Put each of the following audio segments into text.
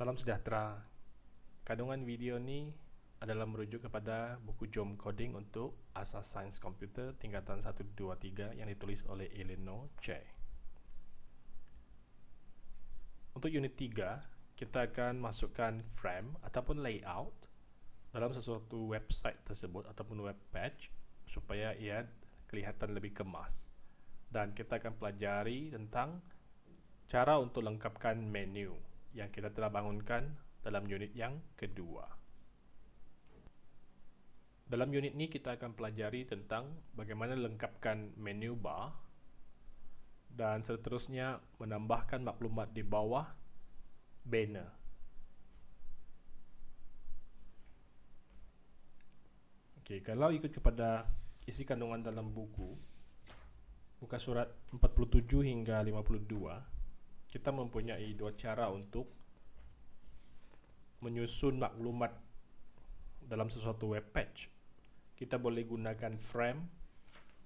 Salam sejahtera. Kandungan video ini adalah merujuk kepada buku Jom Coding untuk Asas Sains Komputer tingkatan 1 2 3 yang ditulis oleh Eleanor Che. Untuk unit 3, kita akan masukkan frame ataupun layout dalam sesuatu website tersebut ataupun web page supaya ia kelihatan lebih kemas. Dan kita akan pelajari tentang cara untuk lengkapkan menu yang kita telah bangunkan dalam unit yang kedua. Dalam unit ini kita akan pelajari tentang bagaimana lengkapkan menu bar dan seterusnya menambahkan maklumat di bawah banner. Okey, kalau ikut kepada isi kandungan dalam buku muka surat 47 hingga 52 kita mempunyai dua cara untuk menyusun maklumat dalam sesuatu web page. Kita boleh gunakan frame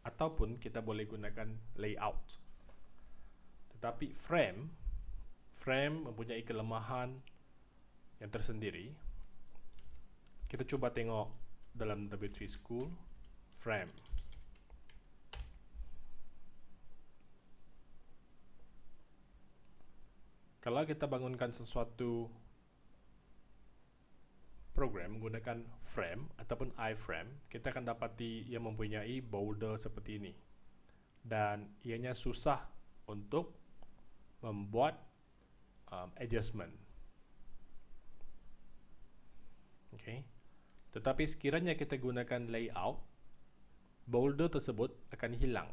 ataupun kita boleh gunakan layout. Tetapi frame frame mempunyai kelemahan yang tersendiri. Kita cuba tengok dalam W3 School frame kalau kita bangunkan sesuatu program menggunakan frame ataupun iframe, kita akan dapati ia mempunyai boulder seperti ini. Dan ianya susah untuk membuat um, adjustment. Okay. Tetapi sekiranya kita gunakan layout, boulder tersebut akan hilang.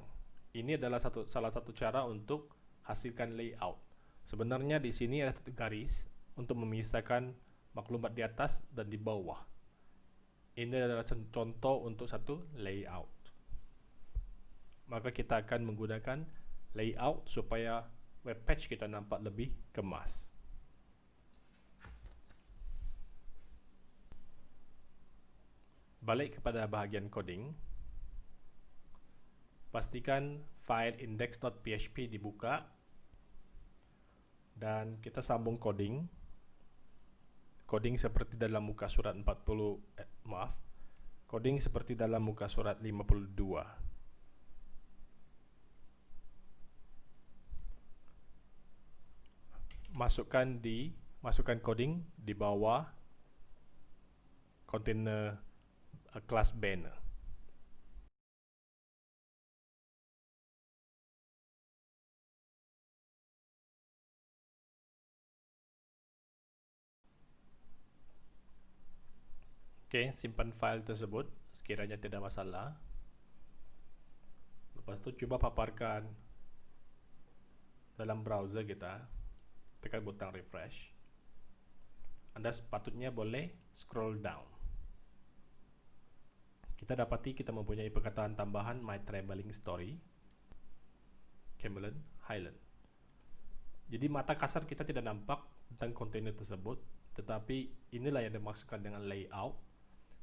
Ini adalah satu, salah satu cara untuk hasilkan layout. Sebenarnya di sini ada garis untuk memisahkan maklumat di atas dan di bawah. Ini adalah contoh untuk satu layout. Maka kita akan menggunakan layout supaya web page kita nampak lebih kemas. Balik kepada bahagian coding. Pastikan file index.php dibuka dan kita sambung coding. Coding seperti dalam muka surat 40 eh, maaf. Coding seperti dalam muka surat 52 masukkan di masukkan coding di bawah container uh, kelas banner Okey, simpan file tersebut sekiranya tidak masalah. Lepas tu cuba paparkan dalam browser kita. Tekan butang refresh. Anda sepatutnya boleh scroll down. Kita dapati kita mempunyai perkataan tambahan my travelling story. Camelon Highland. Jadi mata kasar kita tidak nampak tentang kontainer tersebut, tetapi inilah yang dimaksudkan dengan layout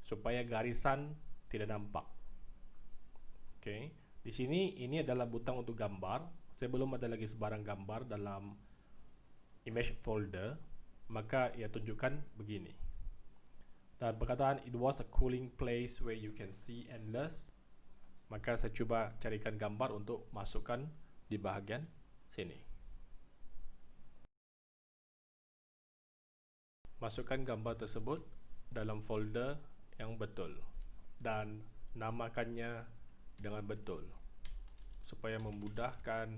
supaya garisan tidak nampak. Oke, di sini ini adalah butang untuk gambar. Saya belum ada lagi sebarang gambar dalam image folder, maka ia tunjukkan begini. Dan perkataan it was a cooling place where you can see endless. Maka saya cuba carikan gambar untuk masukkan di bahagian sini. Masukkan gambar tersebut dalam folder yang betul dan namakannya dengan betul supaya memudahkan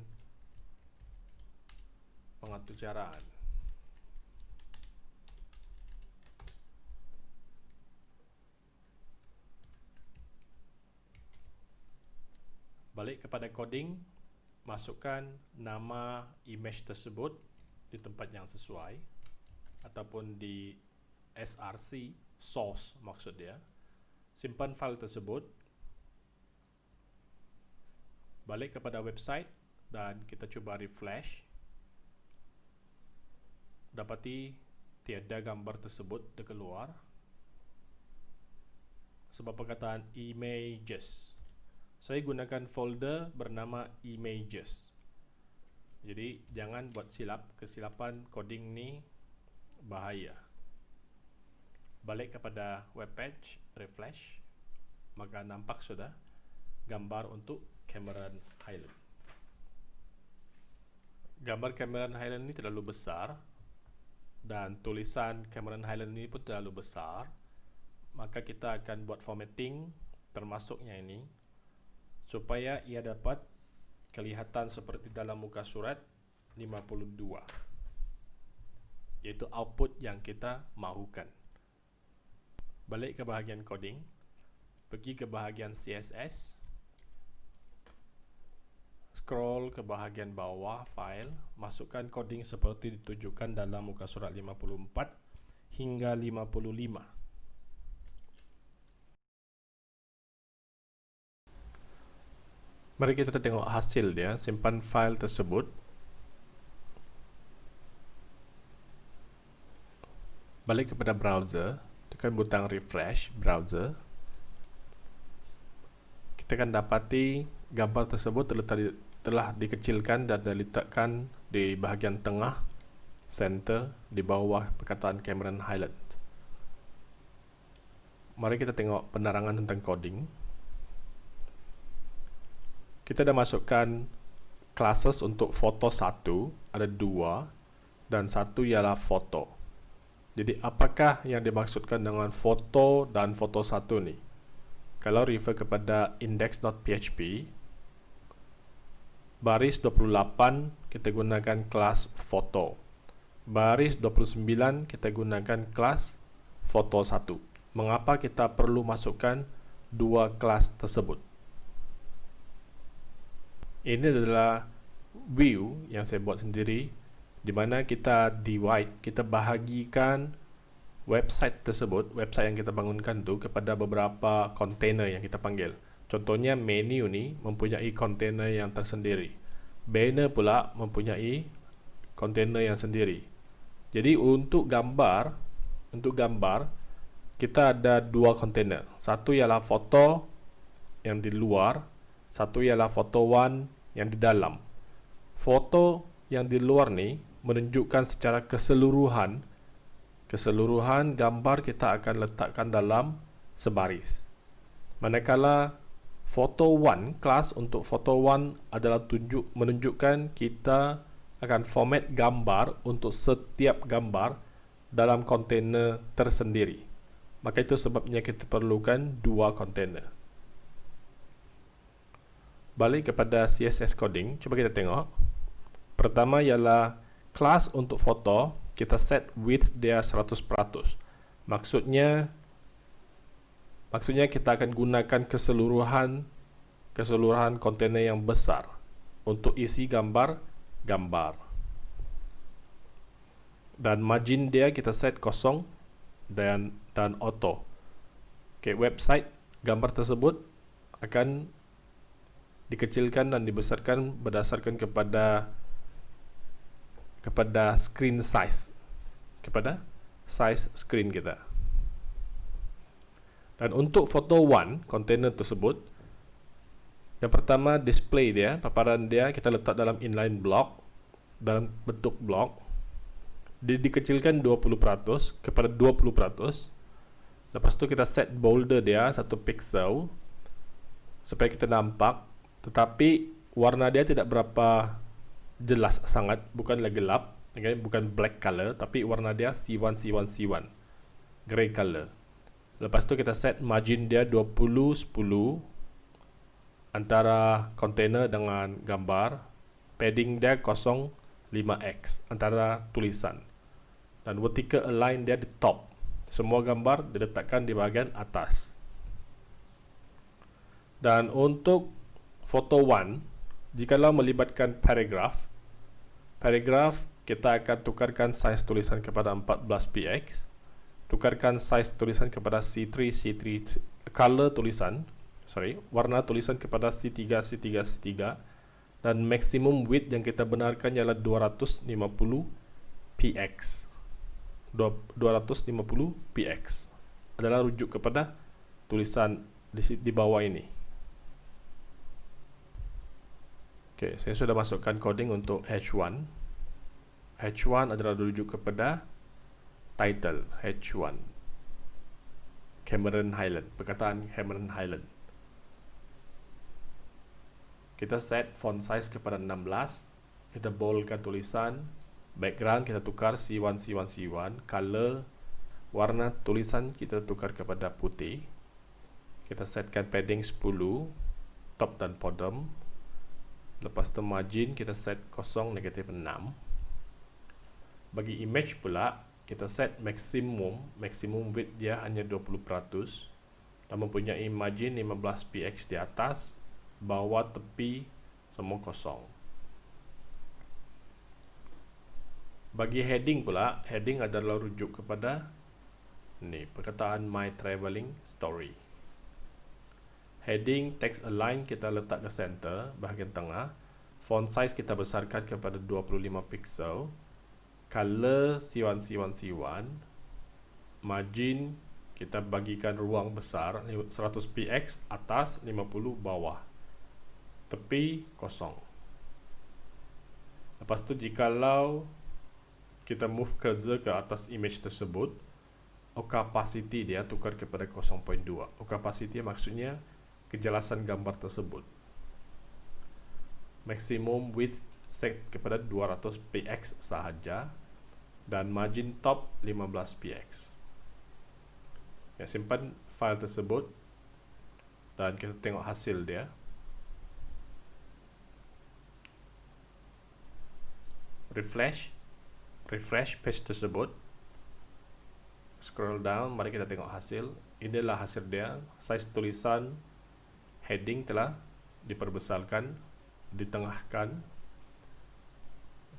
mengatur caraan. Balik kepada coding, masukkan nama image tersebut di tempat yang sesuai ataupun di src source maksud dia. Simpan file tersebut. Balik kepada website dan kita cuba refresh. Dapati tiada gambar tersebut terkeluar. Sebab perkataan images. Saya gunakan folder bernama images. Jadi jangan buat silap. Kesilapan coding ni bahaya. Balik kepada web page, refresh, maka nampak sudah gambar untuk Cameron Highland. Gambar Cameron Highland ini terlalu besar dan tulisan Cameron Highland ini pun terlalu besar. Maka kita akan buat formatting termasuknya ini supaya ia dapat kelihatan seperti dalam muka surat 52 yaitu output yang kita mahukan. Balik ke bahagian coding, pergi ke bahagian CSS, scroll ke bahagian bawah file, masukkan coding seperti ditunjukkan dalam muka surat 54 hingga 55. Mari kita tengok hasil dia, simpan file tersebut. Balik kepada browser, tekan butang refresh browser. Kita akan dapati gambar tersebut terletak di, telah dikecilkan dan diletakkan di bahagian tengah center di bawah perkataan Cameron Highland. Mari kita tengok penerangan tentang coding kita dah masukkan classes untuk foto satu ada dua dan satu ialah foto jadi apakah yang dimaksudkan dengan foto dan foto satu ni kalau refer kepada index.php baris 28 kita gunakan kelas foto. Baris 29 kita gunakan kelas foto satu. Mengapa kita perlu masukkan dua kelas tersebut? Ini adalah view yang saya buat sendiri di mana kita divide, kita bahagikan website tersebut, website yang kita bangunkan tu kepada beberapa container yang kita panggil. Contohnya menu ni mempunyai container yang tersendiri. Banner pula mempunyai container yang sendiri. Jadi untuk gambar, untuk gambar kita ada dua container. Satu ialah foto yang di luar satu ialah foto one yang di dalam. Foto yang di luar ni menunjukkan secara keseluruhan keseluruhan gambar kita akan letakkan dalam sebaris. Manakala foto one kelas untuk foto one adalah tunjuk menunjukkan kita akan format gambar untuk setiap gambar dalam kontainer tersendiri. Maka itu sebabnya kita perlukan dua kontainer balik kepada CSS coding, cuba kita tengok. Pertama ialah kelas untuk foto, kita set width dia 100%. Maksudnya maksudnya kita akan gunakan keseluruhan keseluruhan kontainer yang besar untuk isi gambar gambar. Dan margin dia kita set kosong dan dan auto. Okay, website gambar tersebut akan dikecilkan dan dibesarkan berdasarkan kepada kepada screen size. Kepada size screen kita. Dan untuk foto one container tersebut yang pertama display dia paparan dia kita letak dalam inline block dalam bentuk block. Dia dikecilkan 20% kepada 20% lepas tu kita set boulder dia satu pixel supaya kita nampak. Tetapi warna dia tidak berapa jelas sangat bukanlah gelap okay? bukan black color tapi warna dia C1 C1 C1 grey color lepas tu kita set margin dia 20 10 antara container dengan gambar. Padding dia 0 5x antara tulisan. Dan vertical align dia di top. Semua gambar diletakkan di bahagian atas. Dan untuk Foto 1, jikalau melibatkan paragraf, paragraf kita akan tukarkan saiz tulisan kepada 14px, tukarkan saiz tulisan kepada C3, C3, color tulisan, sorry, warna tulisan kepada C3, C3, C3, dan maksimum width yang kita benarkan ialah 250 px. 250 px adalah rujuk kepada tulisan di bawah ini. Okey, saya sudah masukkan coding untuk H1. H1 adalah rujuk kepada title H1 Cameron Highland perkataan Cameron Highland. Kita set font size kepada 16 kita boldkan tulisan. Background kita tukar C1 C1 C1 color warna tulisan kita tukar kepada putih. Kita setkan padding 10 top dan bottom lepas tu margin kita set kosong negatif 6 bagi image pula kita set maximum maximum width dia hanya 20% dan mempunyai margin 15 px di atas bawah tepi semua kosong. Bagi heading pula, heading adalah rujuk kepada ni perkataan my travelling story. Heading text align kita letak ke center bahagian tengah. Font size kita besarkan kepada 25 pixel. Color C1 C1 C1. Margin kita bagikan ruang besar 100 px atas 50 bawah tepi kosong. Lepas tu jikalau kita move cursor ke atas image tersebut, opacity dia tukar kepada 0.2. Opacity maksudnya kejelasan gambar tersebut. Maximum width set kepada 200 px sahaja dan margin top 15 px. Ya, simpan file tersebut dan kita tengok hasil dia. refresh refresh page tersebut scroll down mari kita tengok hasil inilah hasil dia size tulisan heading telah diperbesarkan ditengahkan.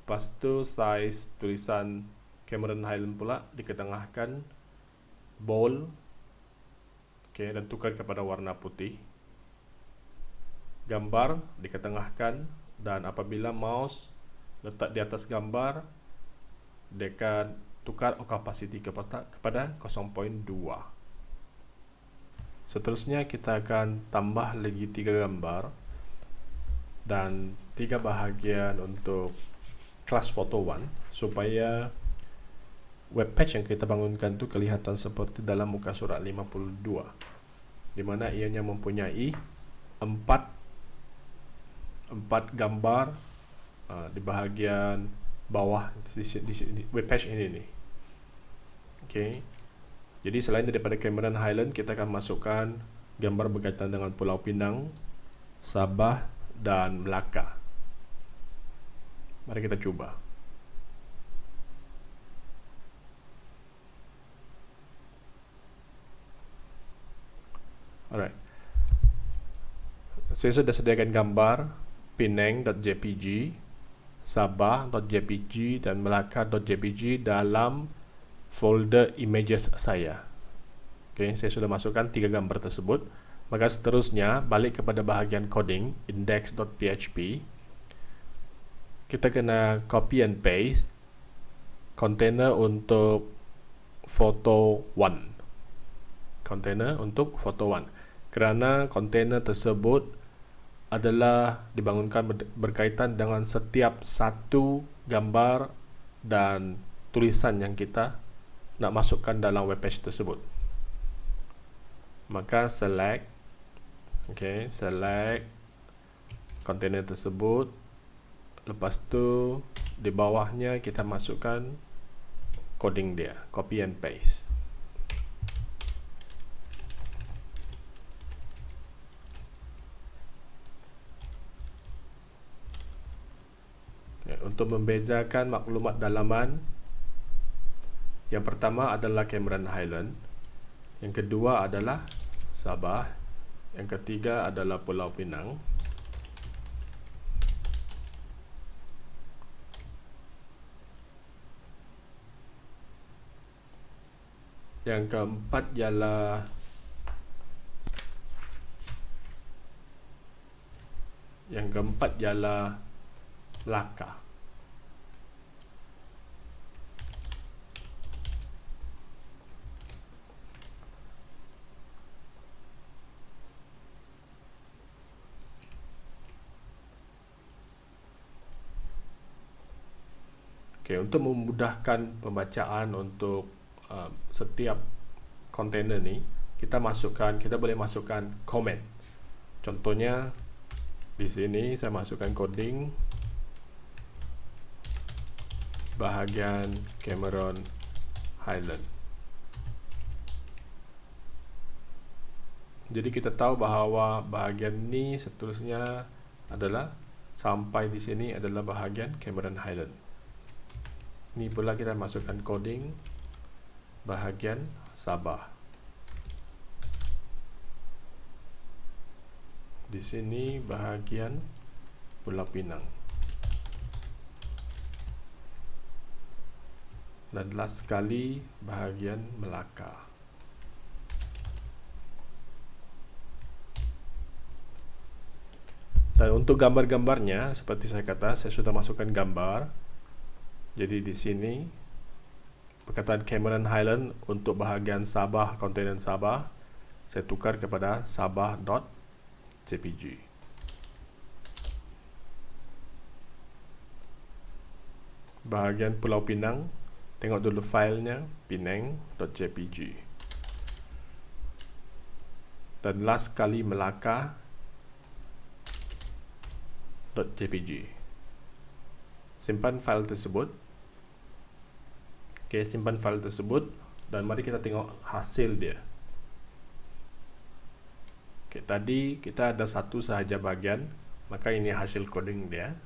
Lepas tu size tulisan Cameron Highland pula diketengahkan bold okay, dan tukar kepada warna putih. Gambar diketengahkan dan apabila mouse letak di atas gambar akan tukar opacity kepada, kepada 0.2 seterusnya kita akan tambah lagi tiga gambar dan tiga bahagian untuk kelas photo 1 supaya web page yang kita bangunkan tu kelihatan seperti dalam muka surat 52 di mana ianya mempunyai empat empat gambar Ah, di bahagian bawah di, di, di web page ini nih. Oke. Okay. Jadi selain daripada Cameron Highland, kita akan masukkan gambar berkaitan dengan Pulau Pinang, Sabah dan Melaka. Mari kita coba. Alright. Saya sudah sediakan gambar pineng.jpg sabah.jpg dan melaka.jpg dalam folder images saya. Oke, saya sudah masukkan tiga gambar tersebut. Maka seterusnya balik kepada bahagian coding index.php. Kita kena copy and paste container untuk photo 1. Container untuk photo 1. Kerana container tersebut adalah dibangunkan berkaitan dengan setiap satu gambar dan tulisan yang kita nak masukkan dalam web page tersebut. Maka select okay, select container tersebut. Lepas tu di bawahnya kita masukkan coding dia, copy and paste. untuk membezakan maklumat dalaman yang pertama adalah Cameron Highland. Yang kedua adalah Sabah. Yang ketiga adalah Pulau Pinang. Yang keempat ialah yang keempat ialah Laka Okay, untuk memudahkan pembacaan untuk uh, setiap kontainer ni kita masukkan kita boleh masukkan comment contohnya di sini saya masukkan coding. Bahagian Cameron Highland. Jadi kita tahu bahawa bahagian ni seterusnya adalah sampai di sini adalah bahagian Cameron Highland ni pula kita masukkan coding bahagian Sabah. Di sini bahagian Pulau Pinang. Dan last sekali bahagian Melaka. Dan untuk gambar-gambarnya seperti saya kata saya sudah masukkan gambar jadi di sini perkataan Cameron Highland untuk bahagian Sabah kontinen Sabah saya tukar kepada sabah.jpg bahagian Pulau Pinang tengok dulu filenya pinang.jpg dan last kali Melaka .jpg simpan file tersebut ok simpan file tersebut dan mari kita tengok hasil dia. Ok tadi kita ada satu sahaja bagian maka ini hasil coding dia.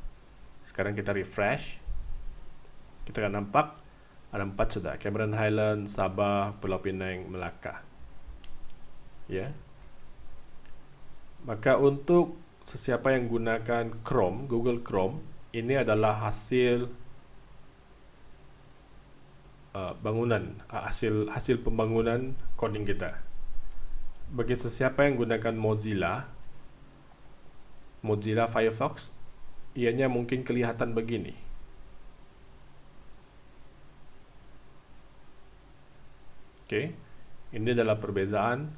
Sekarang kita refresh. Kita akan nampak ada empat sudah. Cameron Highland, Sabah, Pulau Pinang, Melaka. Ya. Maka untuk sesiapa yang gunakan Chrome Google Chrome ini adalah hasil uh, bangunan uh, hasil hasil pembangunan coding kita bagi sesiapa yang gunakan Mozilla Mozilla Firefox ianya mungkin kelihatan begini Okey. Ini adalah perbezaan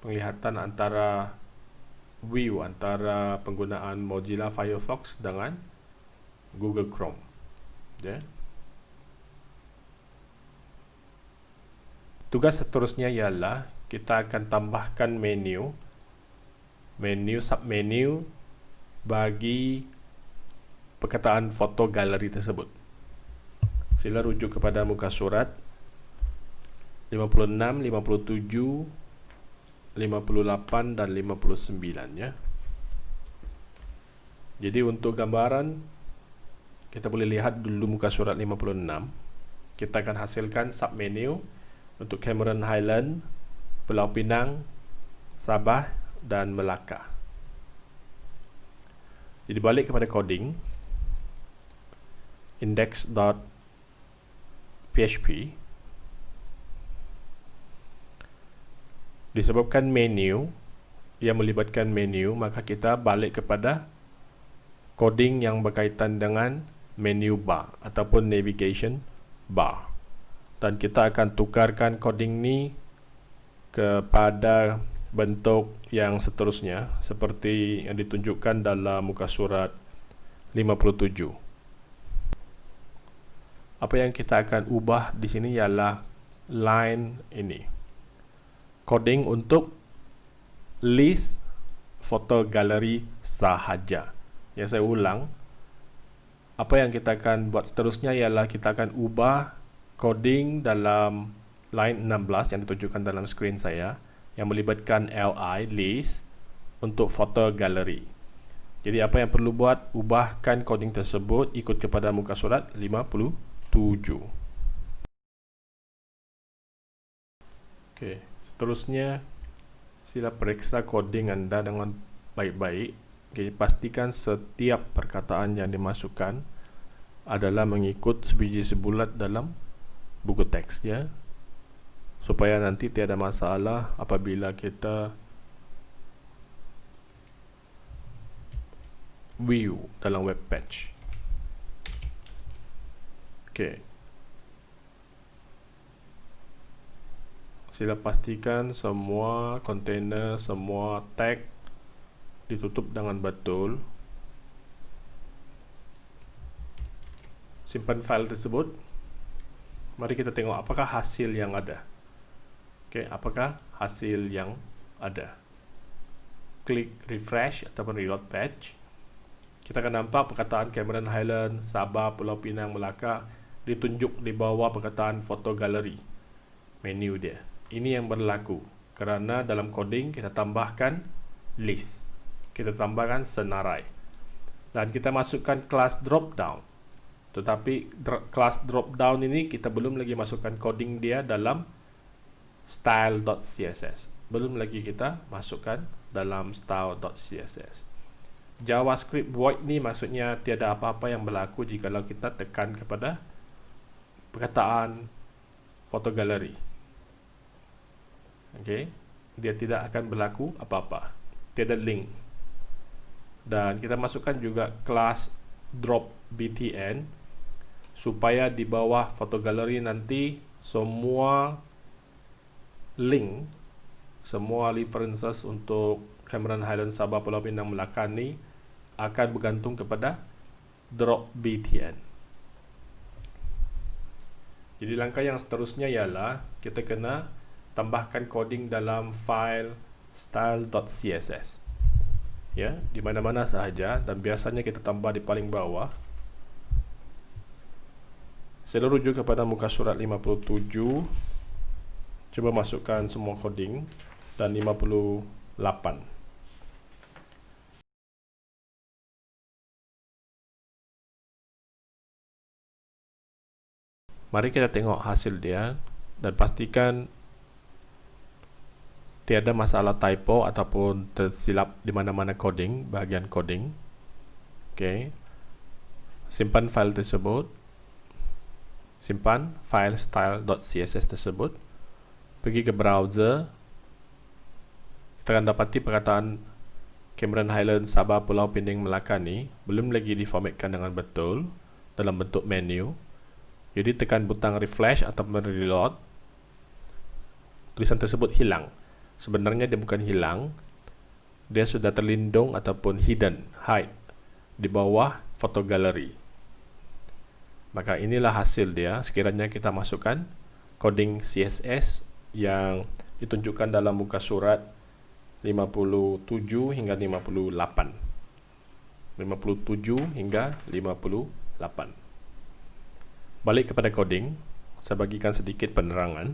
penglihatan antara view antara penggunaan Mozilla Firefox dengan Google Chrome. Ya. Tugas seterusnya ialah kita akan tambahkan menu menu submenu bagi perkataan foto galeri tersebut. Sila rujuk kepada muka surat 56, 57, 58 dan 59 ya. Jadi untuk gambaran kita boleh lihat dulu muka surat 56. Kita akan hasilkan submenu untuk Cameron Highland, Pulau Pinang, Sabah dan Melaka. Jadi balik kepada coding index.php disebabkan menu yang melibatkan menu maka kita balik kepada coding yang berkaitan dengan menu bar ataupun navigation bar dan kita akan tukarkan coding ni kepada bentuk yang seterusnya seperti yang ditunjukkan dalam muka surat 57 apa yang kita akan ubah di sini ialah line ini coding untuk list foto galeri sahaja. Ya saya ulang. Apa yang kita akan buat seterusnya ialah kita akan ubah coding dalam line 16 yang ditunjukkan dalam skrin saya yang melibatkan li list untuk foto galeri. Jadi apa yang perlu buat ubahkan coding tersebut ikut kepada muka surat 57. Okey. Seterusnya, sila periksa coding anda dengan baik-baik. Okay, pastikan setiap perkataan yang dimasukkan adalah mengikut sebiji sebulat dalam buku teks ya. Supaya nanti tiada masalah apabila kita view dalam web page. Okay. sila pastikan semua container, semua tag ditutup dengan betul. Simpan file tersebut. Mari kita tengok apakah hasil yang ada. Okey, apakah hasil yang ada. Klik refresh ataupun reload page. Kita akan nampak perkataan Cameron Highland, Sabah, Pulau Pinang, Melaka ditunjuk di bawah perkataan foto galeri. Menu dia. Ini yang berlaku kerana dalam coding kita tambahkan list. Kita tambahkan senarai. Dan kita masukkan kelas drop down. Tetapi kelas drop down ini kita belum lagi masukkan coding dia dalam style.css. Belum lagi kita masukkan dalam style.css. JavaScript void ni maksudnya tiada apa-apa yang berlaku jika kita tekan kepada perkataan foto galeri. Okey, dia tidak akan berlaku apa-apa. Tiada link. Dan kita masukkan juga kelas drop btn supaya di bawah foto galeri nanti semua link semua references untuk Cameron Highland Sabah Pulau Pinang Melaka akan bergantung kepada drop btn. Jadi langkah yang seterusnya ialah kita kena tambahkan coding dalam file style.css ya di mana-mana sahaja dan biasanya kita tambah di paling bawah saya rujuk kepada muka surat 57 coba masukkan semua coding dan 58 Mari kita tengok hasil dia dan pastikan tiada masalah typo ataupun tersilap di mana-mana coding, bahagian coding. Okey. Simpan file tersebut. Simpan file style.css tersebut. Pergi ke browser. Kita akan dapati perkataan Cameron Highland Sabah Pulau Pinang Melaka ni belum lagi diformatkan dengan betul dalam bentuk menu. Jadi tekan butang refresh atau reload. Tulisan tersebut hilang sebenarnya dia bukan hilang dia sudah terlindung ataupun hidden hide di bawah foto galeri maka inilah hasil dia. Sekiranya kita masukkan coding CSS yang ditunjukkan dalam muka surat 57 hingga 58 57 hingga 58 balik kepada coding saya bagikan sedikit penerangan.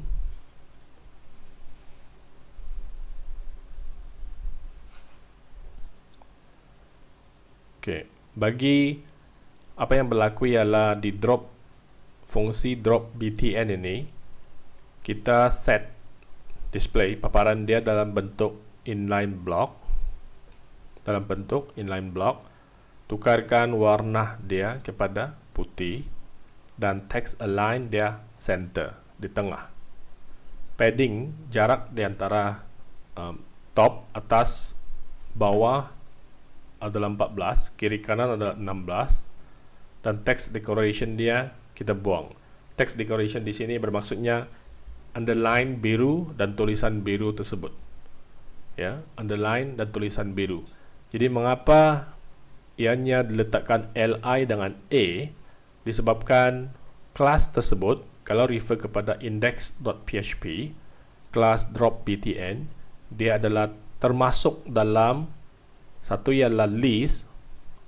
Okey, bagi apa yang berlaku ialah di drop fungsi drop btn ini kita set display paparan dia dalam bentuk inline block dalam bentuk inline block tukarkan warna dia kepada putih dan text align dia center di tengah. Padding jarak di antara um, top atas bawah adalah 14, kiri kanan adalah 16 dan text decoration dia kita buang. Text decoration di sini bermaksudnya underline biru dan tulisan biru tersebut. Ya, underline dan tulisan biru. Jadi mengapa ianya diletakkan li dengan a disebabkan kelas tersebut kalau refer kepada index.php kelas drop btn dia adalah termasuk dalam satu ialah list,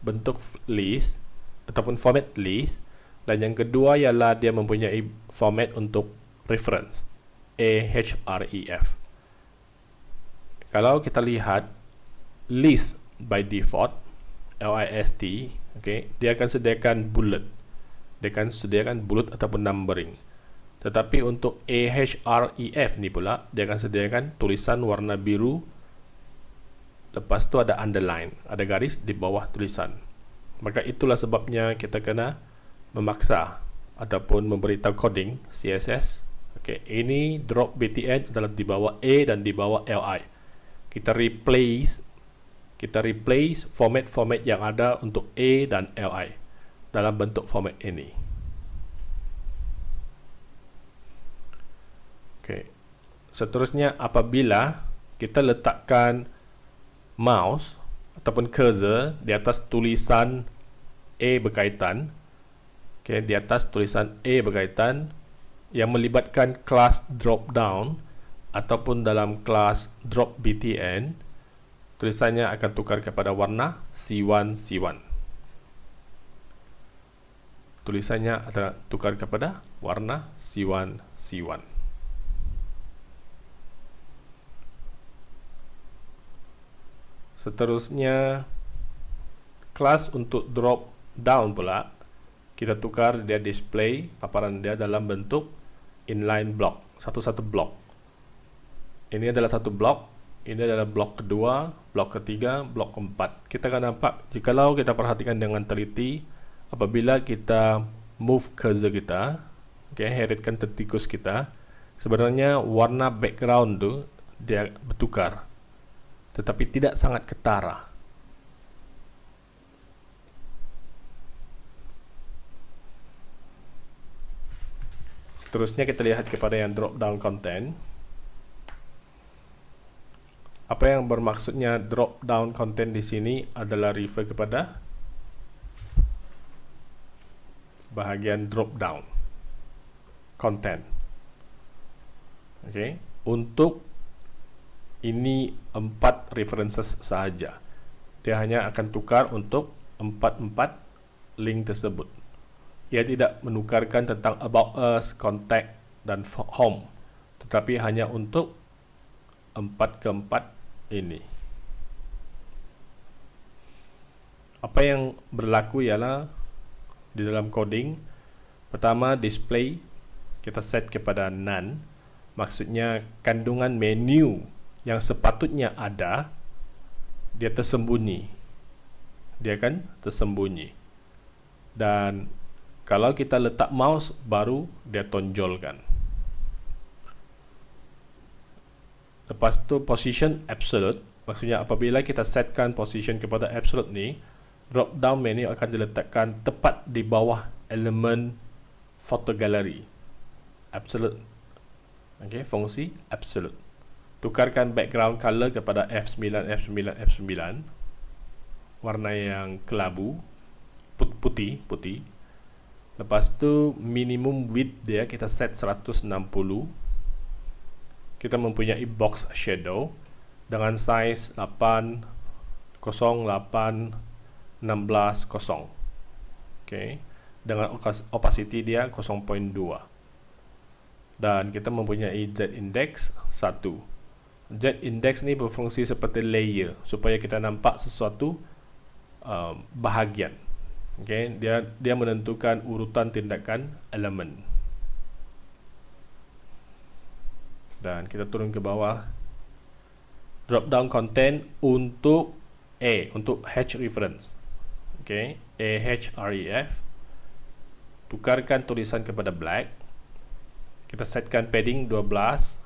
bentuk list ataupun format list dan yang kedua ialah dia mempunyai format untuk reference ahref. Kalau kita lihat list by default list okay, dia akan sediakan bullet. Dia akan sediakan bullet ataupun numbering. Tetapi untuk ahref ni pula dia akan sediakan tulisan warna biru lepas tu ada underline ada garis di bawah tulisan maka itulah sebabnya kita kena memaksa ataupun memberitahu coding CSS okay. ini drop btn adalah di bawah A dan di bawah li kita replace kita replace format-format yang ada untuk A dan li dalam bentuk format ini okay. seterusnya apabila kita letakkan mouse ataupun cursor di atas tulisan A berkaitan okay, di atas tulisan A berkaitan yang melibatkan kelas drop down ataupun dalam kelas drop btn tulisannya akan tukar kepada warna C1 C1 tulisannya adalah tukar kepada warna C1 C1 seterusnya kelas untuk drop down pula kita tukar dia display paparan dia dalam bentuk inline block satu-satu blok ini adalah satu blok ini adalah blok kedua blok ketiga blok keempat. Kita akan nampak jikalau kita perhatikan dengan teliti apabila kita move cursor kita okay, heritkan tetikus kita sebenarnya warna background tu dia bertukar tetapi tidak sangat ketara Seterusnya kita lihat kepada yang drop down content. Apa yang bermaksudnya drop down content di sini adalah refer kepada bahagian drop down content. Okay, untuk ini empat references sahaja. Dia hanya akan tukar untuk empat-empat link tersebut ia tidak menukarkan tentang about us, contact dan home tetapi hanya untuk empat keempat ini apa yang berlaku ialah di dalam coding pertama display kita set kepada none maksudnya kandungan menu yang sepatutnya ada dia tersembunyi. Dia kan tersembunyi. Dan kalau kita letak mouse baru dia tonjolkan. Lepas tu position absolute maksudnya apabila kita setkan position kepada absolute ni drop down menu akan diletakkan tepat di bawah elemen photo gallery absolute. Okay, fungsi absolute tukarkan background color kepada F9 F9 F9 warna yang kelabu putih putih Lepas tu minimum width dia kita set 160. Kita mempunyai box shadow dengan size 8 0 8 16 0. Okay. Dengan opacity dia 0.2. Dan kita mempunyai Z index 1. Z index ni berfungsi seperti layer supaya kita nampak sesuatu uh, bahagian. Okay, dia dia menentukan urutan tindakan elemen. Dan kita turun ke bawah. Drop down content untuk A untuk H reference. Okay, A H R E F. Tukarkan tulisan kepada black. Kita setkan padding 12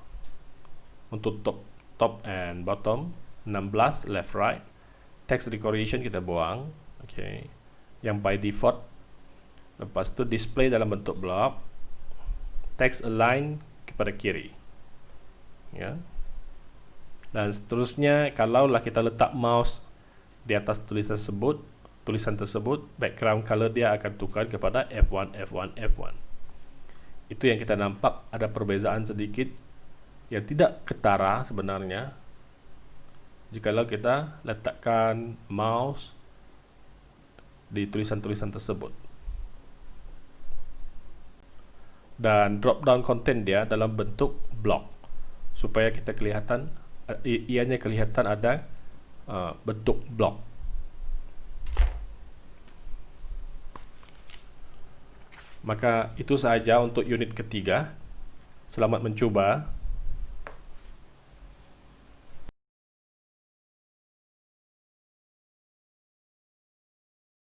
untuk top top and bottom 16 left right. Text decoration kita buang okay. Yang by default lepas tu display dalam bentuk block. Text align kepada kiri ya. Dan seterusnya kalaulah kita letak mouse di atas tulisan tersebut tulisan tersebut background color dia akan tukar kepada F1 F1 F1 itu yang kita nampak ada perbezaan sedikit yang tidak ketara sebenarnya. Jikalau kita letakkan mouse di tulisan-tulisan tersebut. Dan drop down content dia dalam bentuk block. Supaya kita kelihatan ianya kelihatan ada uh, bentuk block. Maka itu sahaja untuk unit ketiga. Selamat mencuba